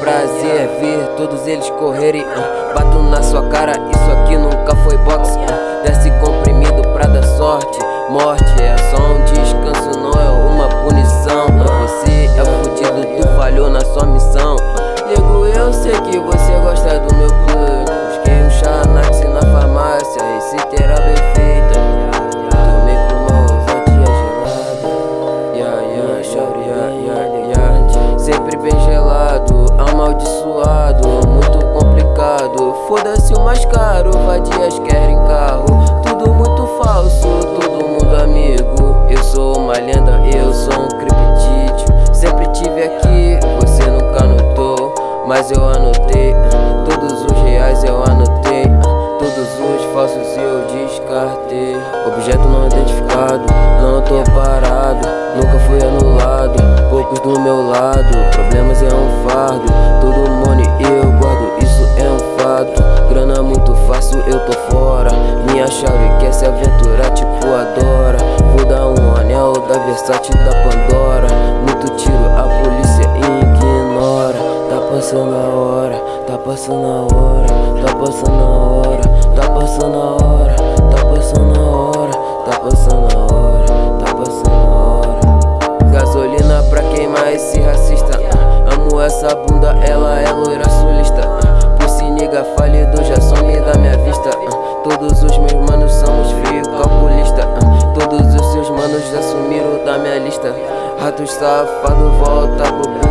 prazer ver todos eles correrem. Bato na sua cara, isso aqui nunca foi boxe. Desce comprimido pra dar sorte. Morte é só um descanso, não é uma punição. Você é fudido, tu falhou na sua missão. Nego, eu sei que você eu sou um criptídeo. Sempre tive aqui, você nunca notou. Mas eu anotei, todos os reais eu anotei. Todos os falsos eu descartei. Objeto não identificado, não tô parado. Da da Pandora. Muito tiro, a polícia ignora. Tá passando a hora, tá passando a hora, tá passando a hora, tá passando a hora, tá passando a hora, tá passando a hora, tá passando a hora. Gasolina pra queimar esse racista. Amo essa bunda, ela é loira sulista. Pussy nigga falido, já some da minha vista. Todos os meus manos somos frio calculista. Todos os seus manos já sumiram festa Rato estafado volta pro